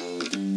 Mm-hmm.